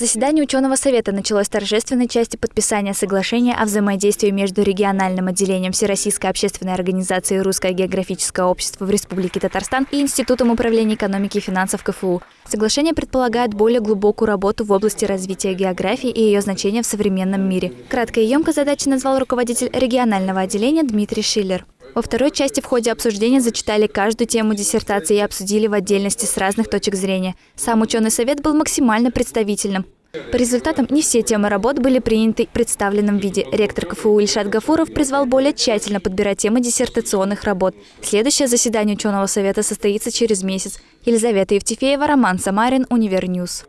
Заседание ученого совета началось с торжественной части подписания соглашения о взаимодействии между региональным отделением Всероссийской общественной организации «Русское географическое общество» в Республике Татарстан и Институтом управления экономики и финансов КФУ. Соглашение предполагает более глубокую работу в области развития географии и ее значения в современном мире. Кратко и емко задачи назвал руководитель регионального отделения Дмитрий Шиллер. Во второй части в ходе обсуждения зачитали каждую тему диссертации и обсудили в отдельности с разных точек зрения. Сам ученый совет был максимально представительным. По результатам не все темы работ были приняты в представленном виде. Ректор КФУ Ильшат Гафуров призвал более тщательно подбирать темы диссертационных работ. Следующее заседание ученого совета состоится через месяц. Елизавета Евтефеева, Роман Самарин, Univer News.